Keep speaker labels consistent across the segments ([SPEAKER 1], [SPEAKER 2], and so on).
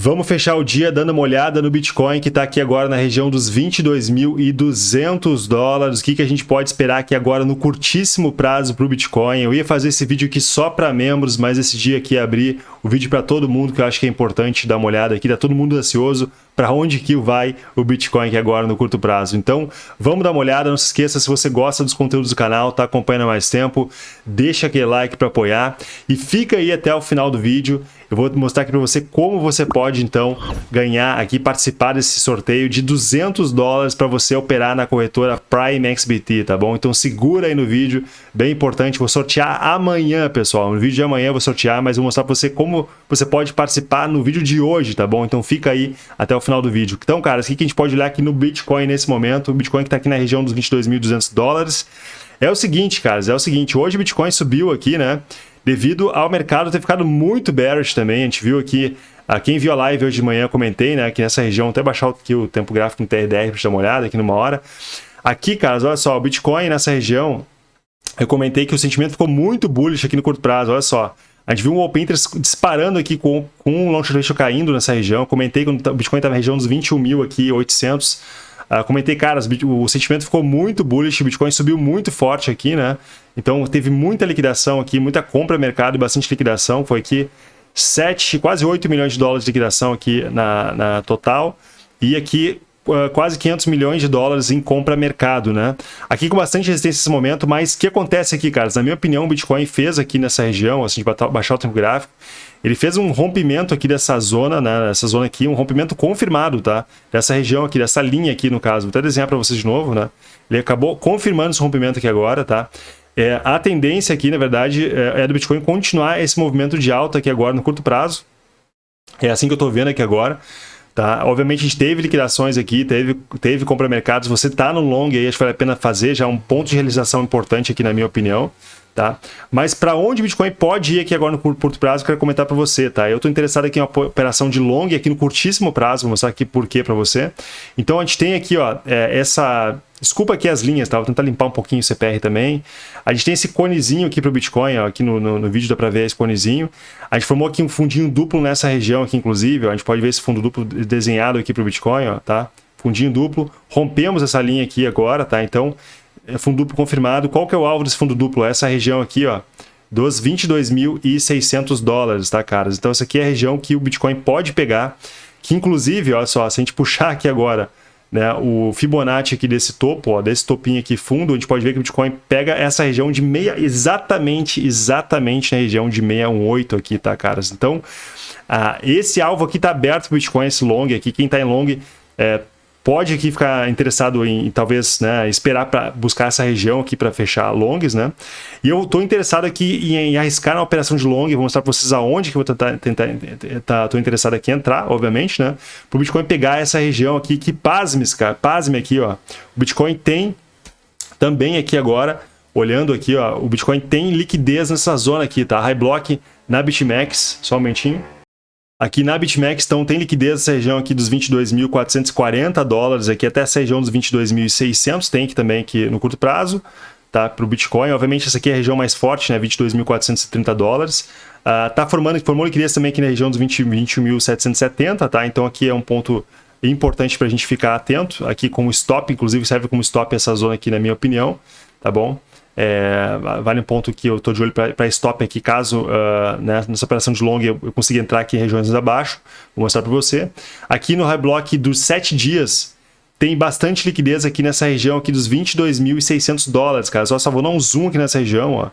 [SPEAKER 1] Vamos fechar o dia dando uma olhada no Bitcoin, que está aqui agora na região dos 22.200 dólares. O que, que a gente pode esperar aqui agora no curtíssimo prazo para o Bitcoin? Eu ia fazer esse vídeo aqui só para membros, mas esse dia aqui abrir o vídeo para todo mundo, que eu acho que é importante dar uma olhada aqui. Está todo mundo ansioso para onde que vai o Bitcoin aqui agora no curto prazo. Então, vamos dar uma olhada. Não se esqueça, se você gosta dos conteúdos do canal, está acompanhando há mais tempo, deixa aquele like para apoiar e fica aí até o final do vídeo. Eu vou mostrar aqui para você como você pode, então, ganhar aqui, participar desse sorteio de 200 dólares para você operar na corretora Prime XBT, tá bom? Então segura aí no vídeo, bem importante. Vou sortear amanhã, pessoal. No vídeo de amanhã eu vou sortear, mas vou mostrar para você como você pode participar no vídeo de hoje, tá bom? Então fica aí até o final do vídeo. Então, cara, o que a gente pode olhar aqui no Bitcoin nesse momento? O Bitcoin que está aqui na região dos 22.200 dólares. É o seguinte, caras, é o seguinte, hoje o Bitcoin subiu aqui, né? Devido ao mercado ter ficado muito bearish também, a gente viu aqui, a quem viu a live hoje de manhã, comentei, né, que nessa região, até baixar aqui o tempo gráfico no TRDR para dar uma olhada aqui numa hora. Aqui, caras, olha só, o Bitcoin nessa região, eu comentei que o sentimento ficou muito bullish aqui no curto prazo, olha só. A gente viu um open interest disparando aqui com, com um long ratio caindo nessa região. Comentei que o Bitcoin estava na região dos 21 mil aqui, 800. Uh, comentei, cara, o sentimento ficou muito bullish, o Bitcoin subiu muito forte aqui, né? Então teve muita liquidação aqui, muita compra mercado e bastante liquidação. Foi aqui 7, quase 8 milhões de dólares de liquidação aqui na, na total. E aqui uh, quase 500 milhões de dólares em compra mercado, né? Aqui com bastante resistência nesse momento, mas o que acontece aqui, caras? Na minha opinião, o Bitcoin fez aqui nessa região, assim, de baixar o tempo gráfico, ele fez um rompimento aqui dessa zona, né? Essa zona aqui, um rompimento confirmado, tá? Dessa região aqui, dessa linha aqui, no caso. Vou até desenhar para vocês de novo, né? Ele acabou confirmando esse rompimento aqui agora, tá? É, a tendência aqui, na verdade, é, é do Bitcoin continuar esse movimento de alta aqui agora no curto prazo. É assim que eu estou vendo aqui agora. Tá? Obviamente a gente teve liquidações aqui, teve, teve compra mercados, você está no long aí, acho que vale a pena fazer, já um ponto de realização importante aqui na minha opinião. Tá? Mas para onde o Bitcoin pode ir aqui agora no curto prazo, eu quero comentar para você. Tá? Eu estou interessado aqui em uma operação de long aqui no curtíssimo prazo, vou mostrar aqui por quê para você. Então a gente tem aqui ó, é, essa... Desculpa aqui as linhas, tá? vou tentar limpar um pouquinho o CPR também. A gente tem esse conezinho aqui para o Bitcoin, ó, aqui no, no, no, vídeo dá para ver esse conezinho. A gente formou aqui um fundinho duplo nessa região aqui, inclusive. Ó, a gente pode ver esse fundo duplo desenhado aqui para o Bitcoin, ó, tá? Fundinho duplo. Rompemos essa linha aqui agora, tá? Então, é fundo duplo confirmado. Qual que é o alvo desse fundo duplo? Essa região aqui, ó, dos 22.600 dólares, tá, caras? Então, essa aqui é a região que o Bitcoin pode pegar, que inclusive, olha só, se a gente puxar aqui agora né, o Fibonacci aqui desse topo, ó, desse topinho aqui fundo, a gente pode ver que o Bitcoin pega essa região de meia, exatamente, exatamente na região de 618 aqui, tá, caras? Então, ah, esse alvo aqui tá aberto para o Bitcoin, esse long aqui, quem tá em long, é, pode aqui ficar interessado em, talvez, né, esperar para buscar essa região aqui para fechar longs, né? E eu estou interessado aqui em, em, arriscar uma operação de long, vou mostrar para vocês aonde que eu vou tentar, tentar tá, tô interessado aqui em entrar, obviamente, né? Para o Bitcoin pegar essa região aqui, que pasmes, cara, pasme aqui, ó. O Bitcoin tem também aqui agora, olhando aqui, ó, o Bitcoin tem liquidez nessa zona aqui, tá? High block na BitMEX, só um momentinho. Aqui na BitMEX, então, tem liquidez nessa região aqui dos 22.440 dólares, aqui até essa região dos 22.600, tem aqui também aqui no curto prazo, tá? Para o Bitcoin, obviamente essa aqui é a região mais forte, né? 22.430 dólares. Uh, tá formando, formou liquidez também aqui na região dos 21.770, tá? Então aqui é um ponto importante para a gente ficar atento, aqui como stop, inclusive serve como stop essa zona aqui na minha opinião, tá bom? É, vale um ponto que eu estou de olho para stop aqui, caso uh, né, nessa operação de long eu, eu consiga entrar aqui em regiões abaixo. Vou mostrar para você. Aqui no high block dos 7 dias, tem bastante liquidez aqui nessa região aqui dos 22.600 dólares, cara. Só, só vou dar um zoom aqui nessa região, ó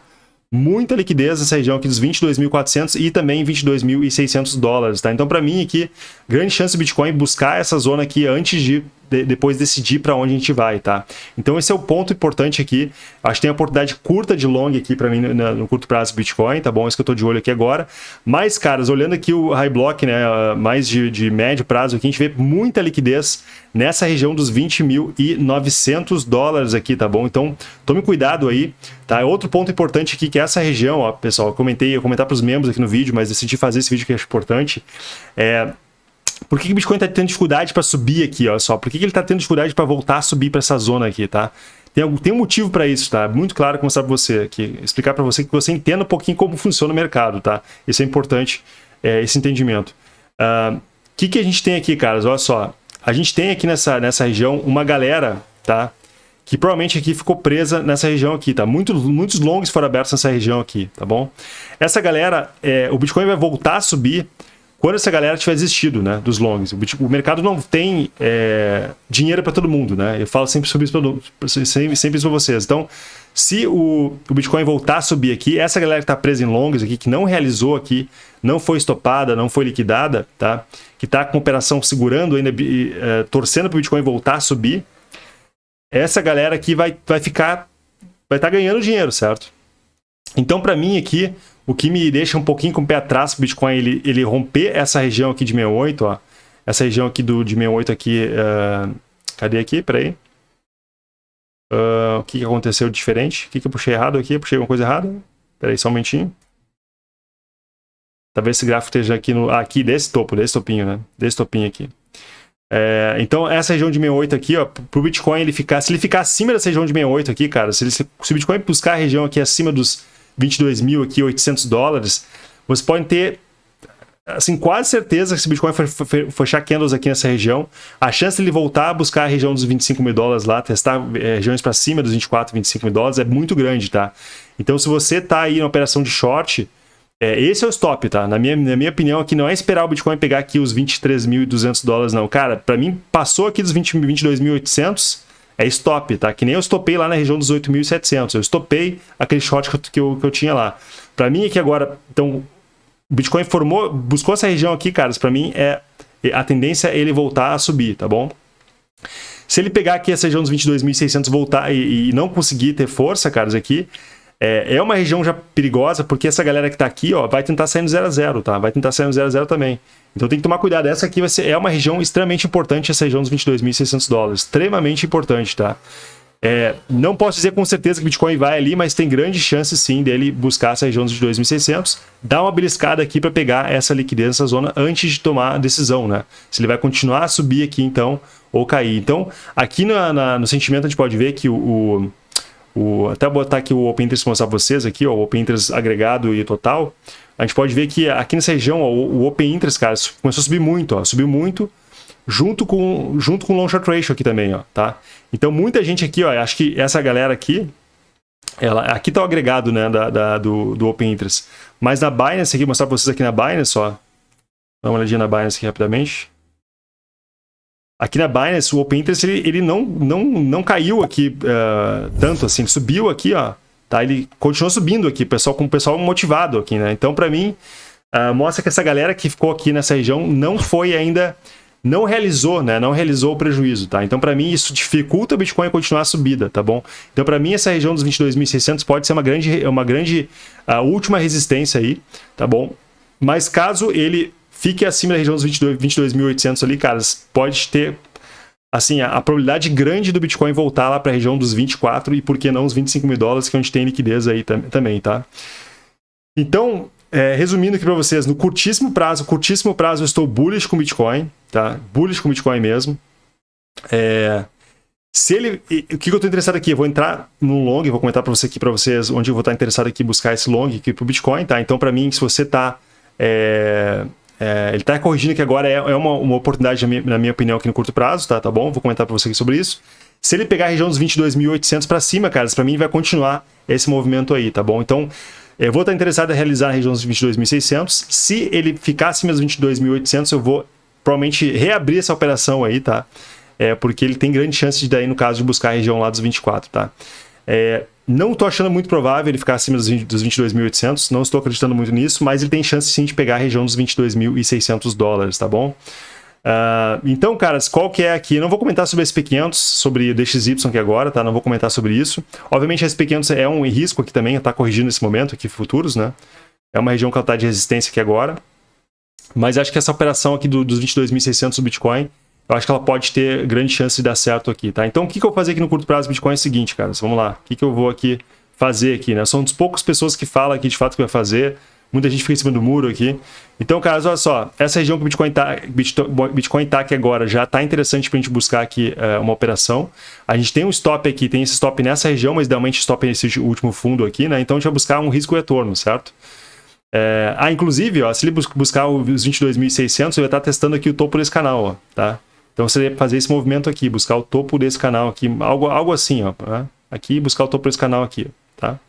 [SPEAKER 1] muita liquidez nessa região aqui dos 22.400 e também 22.600 dólares, tá? Então, para mim aqui, grande chance do Bitcoin buscar essa zona aqui antes de, de depois decidir para onde a gente vai, tá? Então, esse é o ponto importante aqui. Acho que tem a oportunidade curta de long aqui para mim no, no, curto prazo Bitcoin, tá bom? Isso que eu tô de olho aqui agora. Mas, caras, olhando aqui o high block, né, mais de, de médio prazo aqui, a gente vê muita liquidez nessa região dos 20.900 dólares aqui, tá bom? Então, tome cuidado aí, tá? Outro ponto importante aqui, que é essa região, ó, pessoal, eu comentei, eu comentar para os membros aqui no vídeo, mas decidi fazer esse vídeo que é importante, é... Por que, que o Bitcoin está tendo dificuldade para subir aqui, ó, só? Por que, que ele está tendo dificuldade para voltar a subir para essa zona aqui, tá? Tem, tem um motivo para isso, tá? Muito claro mostrar para você aqui, explicar para você que você entenda um pouquinho como funciona o mercado, tá? Isso é importante, é, esse entendimento. Uh, que, que a gente tem aqui, caras? Olha só. A gente tem aqui nessa, nessa região uma galera, tá? Que provavelmente aqui ficou presa nessa região aqui, tá? Muitos, muitos longs foram abertos nessa região aqui, tá bom? Essa galera, é, o Bitcoin vai voltar a subir quando essa galera tiver existido, né, dos longs. O, mercado não tem é, dinheiro para todo mundo, né? Eu falo sempre sobre isso para sempre, sempre vocês. Então, se o, o, Bitcoin voltar a subir aqui, essa galera que está presa em longs aqui, que não realizou aqui, não foi estopada, não foi liquidada, tá? Que está com operação segurando ainda, é, torcendo para o Bitcoin voltar a subir, essa galera aqui vai, vai ficar, vai estar tá ganhando dinheiro, certo? Então, para mim aqui, o que me deixa um pouquinho com o pé atrás o Bitcoin ele, ele romper essa região aqui de 68, ó. Essa região aqui do, de 68 aqui, uh, cadê aqui? Peraí. Uh, o que, que aconteceu diferente? O que, que eu puxei errado aqui? Eu puxei alguma coisa errada? Peraí, só um momentinho. Talvez esse gráfico esteja aqui, no, aqui desse topo, desse topinho, né? Desse topinho aqui. É, então, essa região de 68 aqui, ó, pro Bitcoin ele ficar, se ele ficar acima dessa região de 68 aqui, cara, se, ele, se o Bitcoin buscar a região aqui acima dos 22.800 dólares, você pode ter assim, quase certeza que se o Bitcoin fechar candles aqui nessa região, a chance de ele voltar a buscar a região dos 25 mil dólares lá, testar é, regiões para cima dos 24, 25 mil dólares, é muito grande, tá? Então, se você tá aí na operação de short, é, esse é o stop, tá? Na minha, na minha opinião, aqui não é esperar o Bitcoin pegar aqui os 23.200 dólares, não. Cara, para mim, passou aqui dos 22.800, é stop, tá? Que nem eu stopei lá na região dos 8.700. Eu stopei aquele short que eu, que eu, que eu tinha lá. Para mim aqui agora, então, o Bitcoin formou, buscou essa região aqui, caras, para mim é a tendência é ele voltar a subir, tá bom? Se ele pegar aqui essa região dos 22.600 voltar e, e, não conseguir ter força, caras, aqui, é, é uma região já perigosa, porque essa galera que tá aqui, ó, vai tentar sair no 0 a 0, tá? Vai tentar sair no 0 a 0 também. Então tem que tomar cuidado. Essa aqui vai ser, é uma região extremamente importante, essa região dos 22.600 dólares. Extremamente importante, tá? É, não posso dizer com certeza que o Bitcoin vai ali, mas tem grande chance sim dele buscar essa região dos 2.600, dar uma beliscada aqui para pegar essa liquidez nessa zona antes de tomar a decisão, né? Se ele vai continuar a subir aqui então ou cair. Então, aqui na, na, no sentimento a gente pode ver que o, o, o até botar aqui o Open Interest mostrar vocês aqui, ó, o Open Interest agregado e total, a gente pode ver que aqui nessa região, ó, o Open Interest, cara, começou a subir muito, ó, subiu muito, junto com, junto com o Long Short Ratio aqui também, ó, tá? Então, muita gente aqui, ó, acho que essa galera aqui, ela, aqui tá o agregado, né, da, da do, do Open Interest. Mas na Binance, aqui, mostrar para vocês aqui na Binance, ó, dá uma olhadinha na Binance aqui rapidamente. Aqui na Binance, o Open Interest, ele, ele não, não, não caiu aqui uh, tanto assim, subiu aqui, ó, Tá? Ele continuou subindo aqui, pessoal, com o pessoal motivado aqui, né? Então, para mim, uh, mostra que essa galera que ficou aqui nessa região não foi ainda não realizou, né? Não realizou o prejuízo, tá? Então, para mim, isso dificulta o Bitcoin continuar a subida, tá bom? Então, para mim, essa região dos 22.600 pode ser uma grande, uma grande uh, última resistência aí, tá bom? Mas caso ele fique acima da região dos 22.800 22 ali, caras, pode ter assim, a, a, probabilidade grande do Bitcoin voltar lá para a região dos 24 e por que não os 25 mil dólares que a gente tem liquidez aí tam também, tá? Então, é, resumindo aqui para vocês, no curtíssimo prazo, curtíssimo prazo eu estou bullish com Bitcoin, tá? Bullish com Bitcoin mesmo. É, se ele, o que eu estou interessado aqui? Eu vou entrar no long, vou comentar para você aqui para vocês onde eu vou estar interessado aqui buscar esse long aqui para o Bitcoin, tá? Então, para mim, se você está é, é, ele está corrigindo que agora é, é uma, uma oportunidade, na minha, na minha, opinião, aqui no curto prazo, tá, tá bom? Vou comentar para você aqui sobre isso. Se ele pegar a região dos 22.800 para cima, cara, para mim vai continuar esse movimento aí, tá bom? Então, eu vou estar interessado em realizar a região dos 22.600. Se ele ficar acima dos 22.800, eu vou provavelmente reabrir essa operação aí, tá? É, porque ele tem grande chance de daí, no caso, de buscar a região lá dos 24, tá? É, não estou achando muito provável ele ficar acima dos, 20, dos 22.800, não estou acreditando muito nisso, mas ele tem chance sim de pegar a região dos 22.600 dólares, tá bom? Uh, então, caras, qual que é aqui? Eu não vou comentar sobre a SP500, sobre DXY aqui agora, tá? Não vou comentar sobre isso. Obviamente a SP500 é um risco aqui também, está corrigindo nesse momento aqui, futuros, né? É uma região que ela está de resistência aqui agora. Mas acho que essa operação aqui do, dos 22.600 do Bitcoin eu acho que ela pode ter grande chance de dar certo aqui, tá? Então, o que, que eu vou fazer aqui no curto prazo do Bitcoin é o seguinte, cara. Vamos lá. O que, que eu vou aqui fazer aqui, né? São das poucas pessoas que falam aqui de fato que vai fazer. Muita gente fica em cima do muro aqui. Então, caras, olha só. Essa região que o Bitcoin tá, Bitcoin tá aqui agora já tá interessante para a gente buscar aqui é, uma operação. A gente tem um stop aqui, tem esse stop nessa região, mas idealmente stop nesse último fundo aqui, né? Então, a gente vai buscar um risco retorno, certo? É... Ah, inclusive, ó, se ele buscar os 22.600, ele vai estar testando aqui o topo desse canal, ó, tá? Então você ia fazer esse movimento aqui, buscar o topo desse canal aqui, algo, algo assim, ó, tá? aqui buscar o topo desse canal aqui, tá?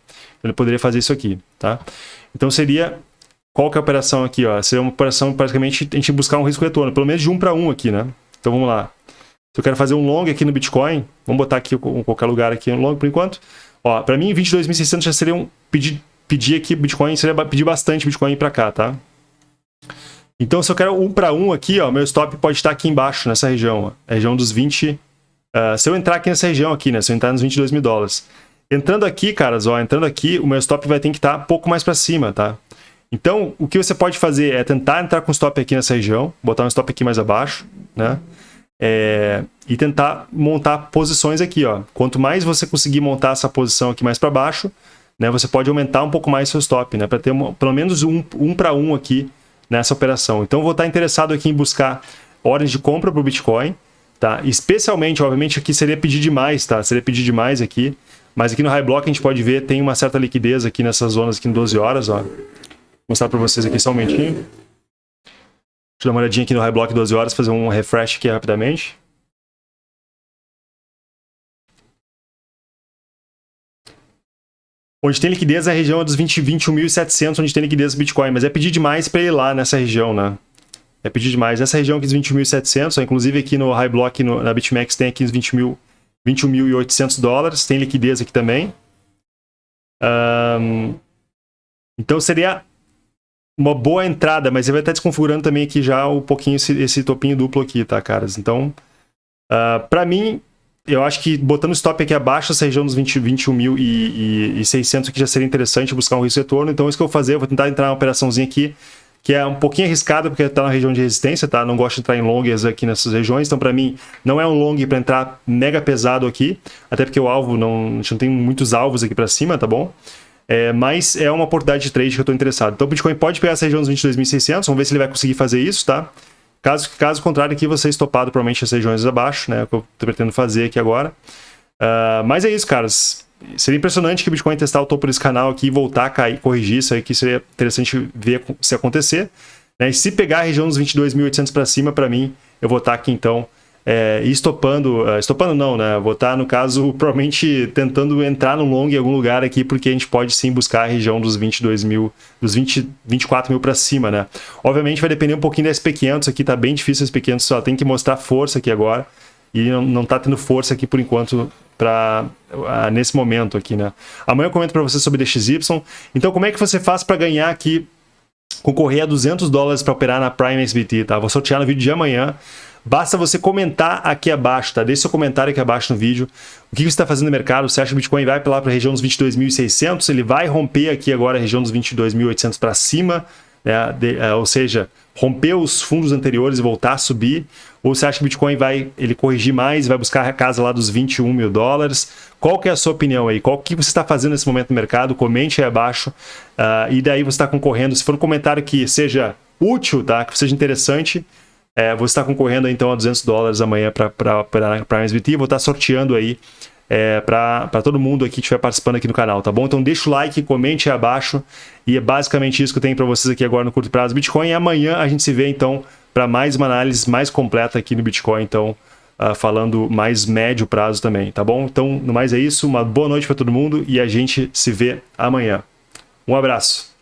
[SPEAKER 1] Ele poderia fazer isso aqui, tá? Então seria, qual que é a operação aqui, ó? Seria uma operação, praticamente, a gente buscar um risco retorno, pelo menos de um para um aqui, né? Então vamos lá. Se eu quero fazer um long aqui no Bitcoin, vamos botar aqui em qualquer lugar aqui um long por enquanto. Ó, para mim 22.600 já seria um pedir, pedir aqui Bitcoin, seria pedir bastante Bitcoin para cá, tá? Então, se eu quero um para um aqui, ó, meu stop pode estar aqui embaixo, nessa região, ó, a região dos 20... Uh, ah, se eu entrar aqui nessa região aqui, né, se eu entrar nos 22 mil dólares. Entrando aqui, caras, ó, entrando aqui, o meu stop vai ter que estar um pouco mais para cima, tá? Então, o que você pode fazer é tentar entrar com stop aqui nessa região, botar um stop aqui mais abaixo, né? É, e tentar montar posições aqui, ó. Quanto mais você conseguir montar essa posição aqui mais para baixo, né, você pode aumentar um pouco mais seu stop, né, para ter uma, pelo menos um, um para um aqui nessa operação. Então, vou estar interessado aqui em buscar ordens de compra para o Bitcoin, tá? Especialmente, obviamente, aqui seria pedir demais, tá? Seria pedir demais aqui, mas aqui no High Block a gente pode ver, tem uma certa liquidez aqui nessas zonas aqui em 12 horas, ó. Vou mostrar para vocês aqui só um momentinho. Deixa eu dar uma olhadinha aqui no High Block 12 horas, fazer um refresh aqui rapidamente. Onde tem liquidez é a região dos 20, 21.700, onde tem liquidez do Bitcoin, mas é pedir demais para ir lá nessa região, né? É pedir demais. Essa região aqui dos 20.700, inclusive aqui no High Block, no, na BitMEX, tem aqui os 21.800 dólares, tem liquidez aqui também. Um, então seria uma boa entrada, mas ele vai estar desconfigurando também aqui já um pouquinho esse, esse topinho duplo aqui, tá, caras? Então, uh, ah, para mim, eu acho que botando o stop aqui abaixo, essa região dos 20, 21 mil e, e, e 600 aqui já seria interessante buscar um risco retorno. Então, isso que eu vou fazer, eu vou tentar entrar uma operaçãozinha aqui, que é um pouquinho arriscada, porque está na região de resistência, tá? Não gosto de entrar em longas aqui nessas regiões, então para mim não é um long para entrar mega pesado aqui, até porque o alvo, não, a gente não tem muitos alvos aqui para cima, tá bom? É, mas é uma oportunidade de trade que eu estou interessado. Então o Bitcoin pode pegar essa região dos 22.600, vamos ver se ele vai conseguir fazer isso, tá? Caso, caso contrário, aqui você estopado provavelmente as regiões abaixo, né? É o que eu estou pretendendo fazer aqui agora. Uh, mas é isso, caras. Seria impressionante que o Bitcoin testar o topo desse canal aqui e voltar a cair, corrigir isso aí, que seria interessante ver se acontecer. Né? E se pegar a região dos 22.800 para cima, para mim, eu vou estar aqui então é, estopando, uh, estopando não, né? Vou estar, no caso, provavelmente tentando entrar no long em algum lugar aqui, porque a gente pode sim buscar a região dos 22 mil, dos 20, 24 mil para cima, né? Obviamente vai depender um pouquinho da SP500 aqui, tá bem difícil a SP500, só tem que mostrar força aqui agora, e não, não tá tendo força aqui por enquanto para uh, nesse momento aqui, né? Amanhã eu comento para você sobre DXY. Então, como é que você faz para ganhar aqui, concorrer a 200 dólares para operar na Prime SBT, tá? Vou sortear no vídeo de amanhã. Basta você comentar aqui abaixo, tá? Deixe seu comentário aqui abaixo no vídeo. O que você está fazendo no mercado? Você acha que o Bitcoin vai lá para a região dos 22.600? Ele vai romper aqui agora a região dos 22.800 para cima? Né? De, uh, ou seja, romper os fundos anteriores e voltar a subir? Ou você acha que o Bitcoin vai ele corrigir mais, vai buscar a casa lá dos 21 mil dólares? Qual que é a sua opinião aí? Qual que você está fazendo nesse momento no mercado? Comente aí abaixo. Uh, e daí você está concorrendo. Se for um comentário que seja útil, tá? que seja interessante, é, você está concorrendo então a 200 dólares amanhã para Prime SBT. Vou estar tá sorteando aí é, para todo mundo aqui que estiver participando aqui no canal, tá bom? Então deixa o like, comente aí abaixo. E é basicamente isso que eu tenho para vocês aqui agora no curto prazo Bitcoin. E amanhã a gente se vê então para mais uma análise mais completa aqui no Bitcoin, então uh, falando mais médio prazo também, tá bom? Então, no mais é isso, uma boa noite para todo mundo e a gente se vê amanhã. Um abraço.